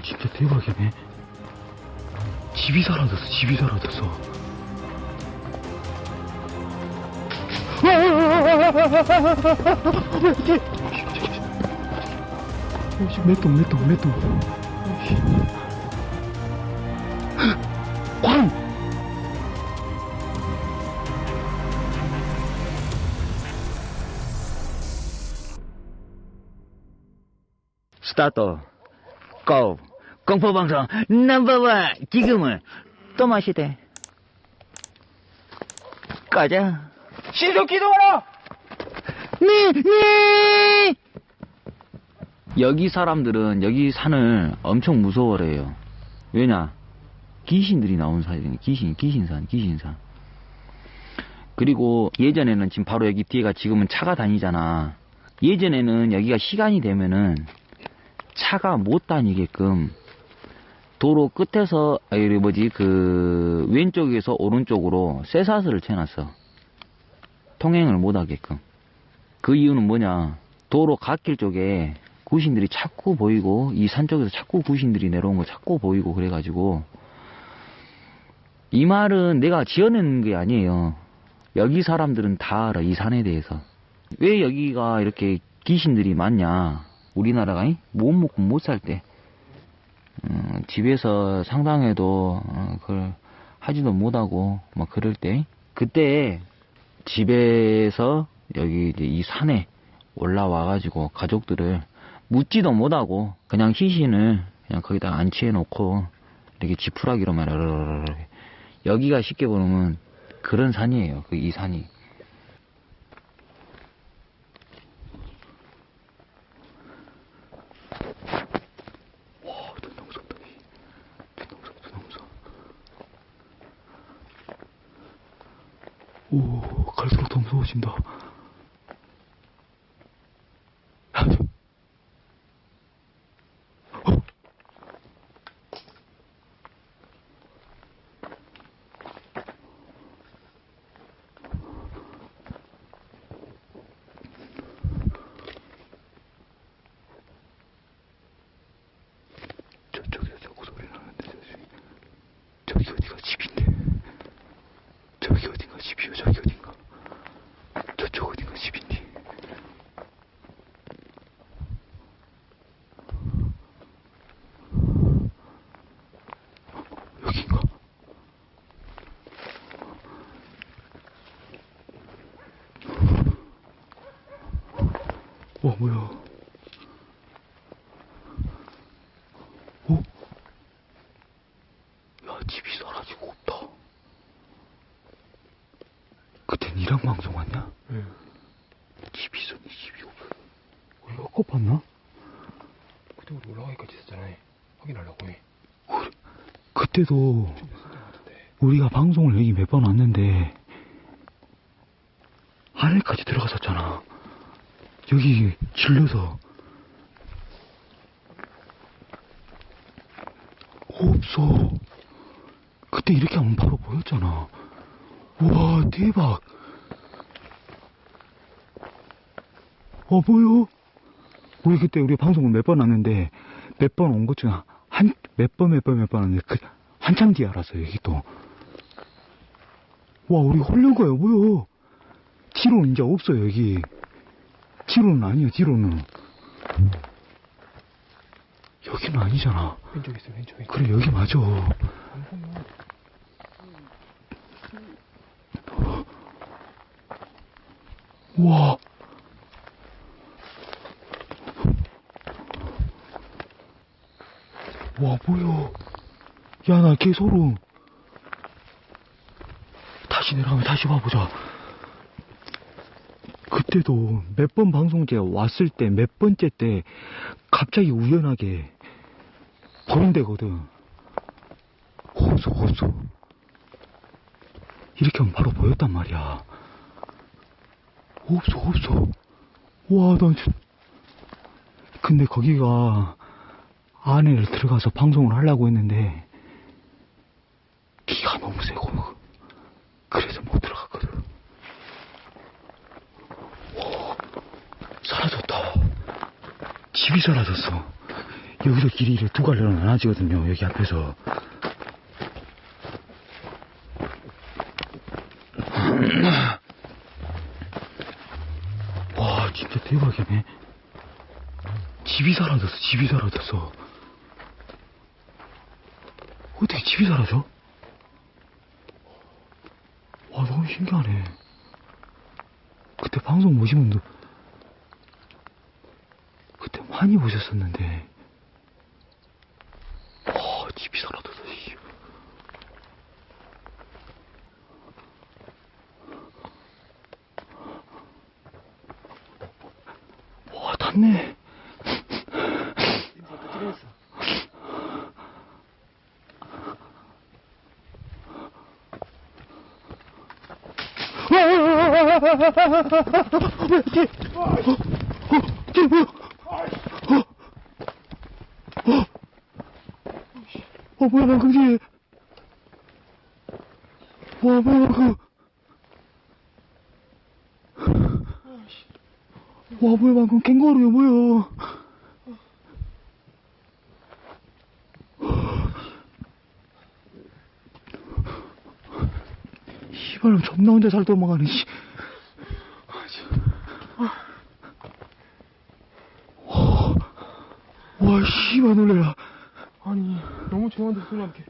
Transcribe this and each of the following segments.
와, 진짜 대박이네. 집이 사라졌어, 집이 사라졌어. 맷동, 맷동, 맷동. 오씨. 광! 스타트 고 공포방송 넘버원 지금은 또 마시대 가자 신속 기동하라! 네, 네. 여기 사람들은 여기 산을 엄청 무서워해요. 왜냐? 귀신들이 나온 산이거든요. 귀신, 귀신산, 귀신산. 그리고 예전에는 지금 바로 여기 뒤에가 지금은 차가 다니잖아. 예전에는 여기가 시간이 되면은 차가 못 다니게끔 도로 끝에서 아니 뭐지 그 왼쪽에서 오른쪽으로 쇠사슬을 쳐놨어. 통행을 못 하게끔. 그 이유는 뭐냐? 도로 갓길 쪽에 구신들이 자꾸 보이고 이 산 쪽에서 자꾸 구신들이 내려온 거 자꾸 보이고 그래가지고 이 말은 내가 지어낸 게 아니에요. 여기 사람들은 다 알아 이 산에 대해서. 왜 여기가 이렇게 귀신들이 많냐? 우리나라가 이? 못 먹고 못 살 때. 어, 집에서 상당해도 어, 그걸 하지도 못하고 막 그럴 때 그때 집에서 여기 이제 이 산에 올라와가지고 가족들을 묻지도 못하고 그냥 희신을 그냥 거기다 안치해 놓고 이렇게 지푸라기로만 여기가 쉽게 보면 그런 산이에요. 그 이 산이. 와, 존나 무섭다. 씨. 존나 무서워, 존나 무서워. 오, 갈수록 더 무서워진다. 야, 저- 어? 저쪽에서 자꾸 소리 나는데 저기 저기 어디가 집인데 저기 어딘가 집이요 저기 어딘가 저쪽 어딘가 집인데 여긴가 와 뭐야 어? 야, 집이 사라지고 없다. 그때 니랑 방송 왔냐? 응. 집이 있었니, 집이 없어. 우리가 거 봤나? 그때 우리 올라가기까지 했잖아. 확인하려고 해. 우리, 그때도. 우리가 방송을 여기 몇 번 왔는데, 하늘까지 들어갔었잖아. 여기 질려서. 없어. 그때 이렇게 하면 바로 보였잖아. 우와, 대박. 어, 보여? 우리 그때 우리 방송을 몇번 왔는데, 몇 번 온 것 중에 한, 몇 번, 몇 번, 몇번 왔는데, 그, 한참 뒤에 알았어, 여기 또. 와, 우리 거야, 뭐야. 지로는 이제 없어, 여기. 지로는 아니야, 지로는. 여기는 아니잖아. 왼쪽에 있어, 왼쪽에. 그래, 여기 맞아. 우와. 와, 뭐야. 야, 나 개 소름. 다시 내려가면 다시 봐보자. 그때도 몇 번 방송제 왔을 때, 몇 번째 때, 갑자기 우연하게 데거든. 없어, 없어. 이렇게 하면 바로 보였단 말이야. 없어, 없어. 와, 나 진... 근데 거기가 안에 들어가서 방송을 하려고 했는데, 기가 너무 세고, 그래서 못 들어갔거든. 와, 사라졌다. 집이 사라졌어. 여기서 길이 두 갈래로 나눠지거든요, 여기 앞에서. 와, 진짜 대박이네. 집이 사라졌어, 집이 사라졌어. 어떻게 집이 사라져? 와, 너무 신기하네. 그때 방송 보신 그때 많이 보셨었는데, 와, 집이 사라졌어, 씨. 와, 닿네. 어, 뭐야, 방금 뒤에. 와, 뭐야, 방금. 와, 뭐야, 방금 캥거루야, 뭐야. 씨발, 존나 혼자 잘 도망가네, 씨. 와, 와, 씨발, 놀래라. 아니. 너무 조용한데 소리 나게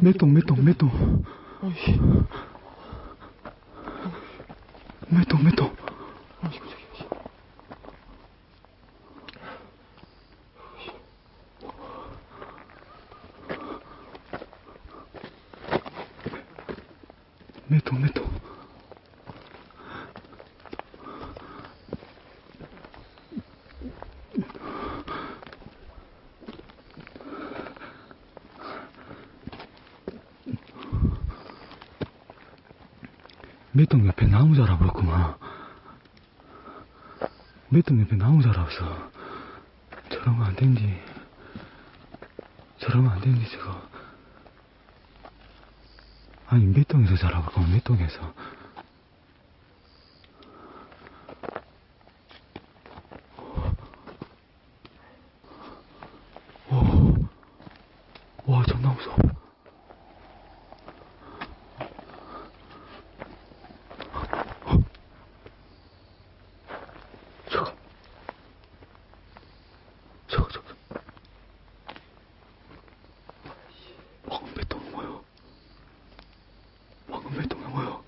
맷동, 맷동. 아이씨 맷동, 맷동. 아이씨 깜짝이야 씨. 맷동, 맷동. 맷동 옆에 나무 자라버렸구만. 맷동 옆에 나무 자라서 저러면 안 된디. 저러면 안 된디, 저거. 아니, 맷동에서 자라볼까, 맷동에서. 오, 와, 존나 무서워. 저거. 저거, 저거. 방금 맷동이 뭐야? 방금 맷동이 뭐야?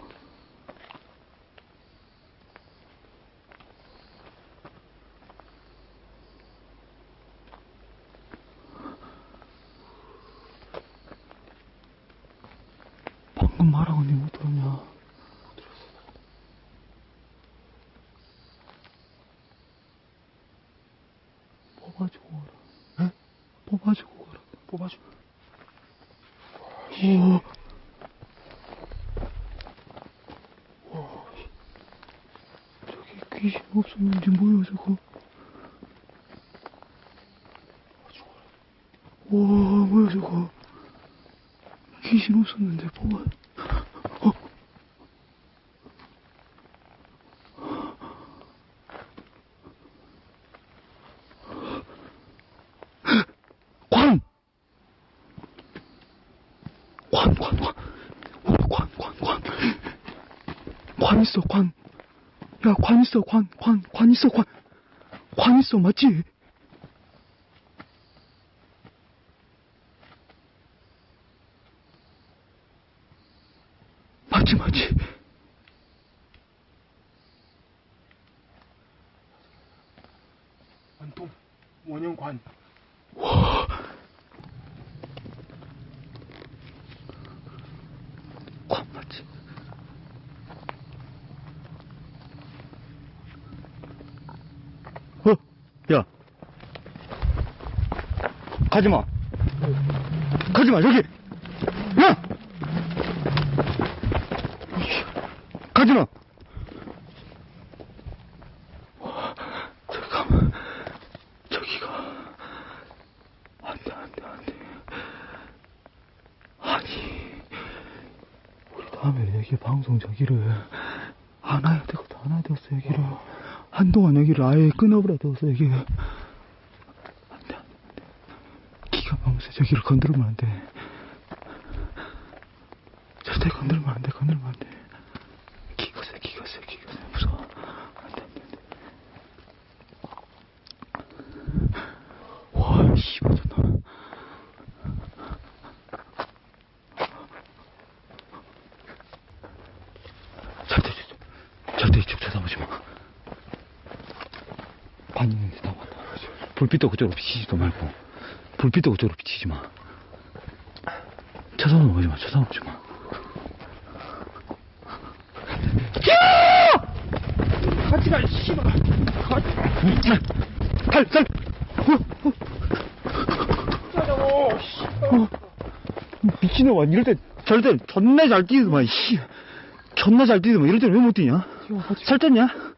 니 못 들었냐? 못 들었어. 뽑아주고 가라. 에? 뽑아주고 가라. 뽑아줘 오. 저기 귀신 없었는지 뭐야 저거? 와 뭐야 저거? 귀신 없었는데 뭐야? 야, 관 있어, 관, 관, 관 있어, 관. 가지마. 가지마 여기. 야! 가지마. 잠깐만. 저기가. 안돼 안돼 안돼. 아니. 우리 다음에 여기 방송 저기를 안 와야 되고 안 와야 되겠어 여기를. 한동안 여기를 아예 끊어버려야 되겠어 여기. 저기를 건드리면 안 돼. 절대 건드리면 안 돼 건드리면 안 돼. 기가 세 기가 세 기가 세. 무서워. 안 돼 안 돼. 안 돼 와 씨발 좋다. 절대 절대 이쪽 쳐다보지 마. 반 있는데 다. 봤다. 불빛도 그쪽으로 비치지도 말고 불빛도 그쪽으로 비치지 마. 쳐다보지 마. 쳐다보지 마. 같이 가, 씨발. 살, 살. 짜자고, 씨. 어. 미친놈아 이럴 때 절대 존나 잘 뛰더만 씨. 존나 잘 뛰더만 이럴 때 왜 못 뛰냐? 살 쪘냐?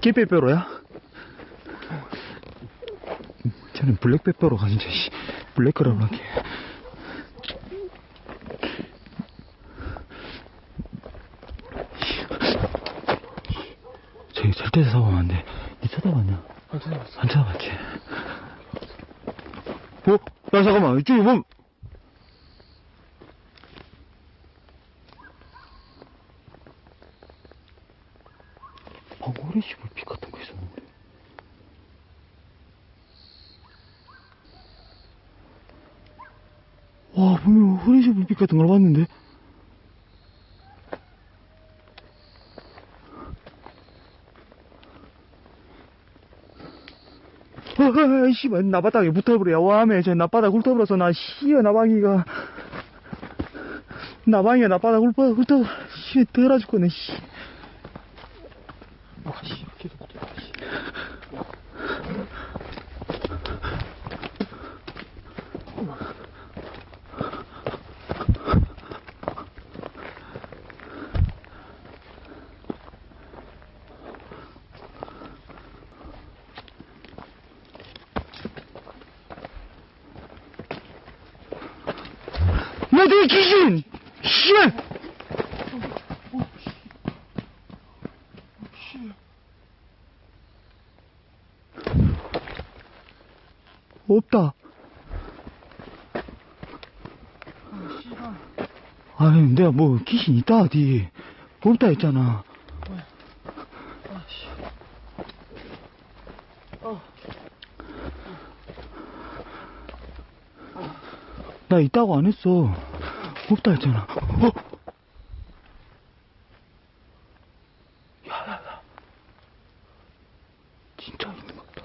개빼빼로야? 저는 블랙빼빼로 가는데 씨. 블랙거라고 하게 저기 절대 안돼 니 쳐다봤냐? 안 찾아봤어. 안 쳐다봤지? 어? 야 잠깐만 이쪽에 뭐 방울의 씨발 빛 같은 거 있었는데 와 불빛 같은 걸 봤는데. 어, 씨발 나바닥에 붙어버려 와매 저 나바닥 훑어버려서 나 씨여 나방이가. 나방이가 나바닥 훑어 훑어. 씨 더라 죽겠네 씨 아, 씨, 계속 붙어. 씨. 너내 귀신! 씨발! 없다. 아니 내가 뭐 귀신 있다 어디. 없다 했잖아. 나 있다고 안 했어 없다 했잖아 어? 야야야 진짜 있는 것 같다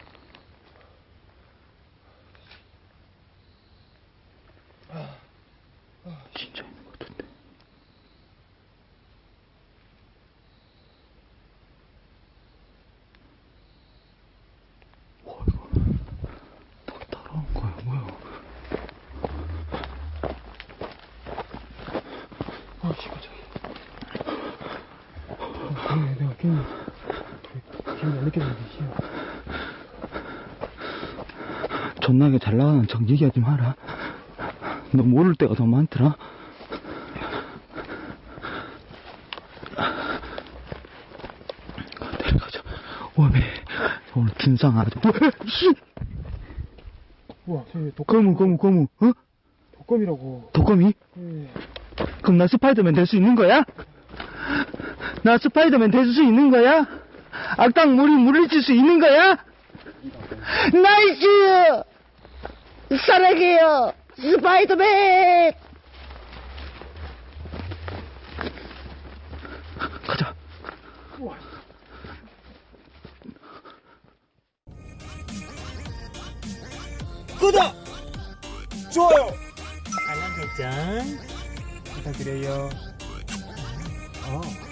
진짜 있는 것 같은데 와 이거 딱 따라온 거야 뭐야 아, 씨발, 저기. 아, 그래, 내가 괜히, 느껴졌는데, 씨. 존나게 잘 나가는 척 얘기하지 마라. 너 모를 때가 더 많더라. 내려가자. 오메, 오늘 진상 아주. 씨! 우와, 저기 독감, 거무, 거무, 거무, 어? 독감이라고. 독거미? 예. 그럼 나 스파이더맨 될 수 있는 거야? 나 스파이더맨 될 수 있는 거야? 악당 물이 물리칠 수 있는 거야? nice! 사랑해요! 스파이더맨! 가자. 구독! 좋아요! 알람 설정 부탁드려요. 어.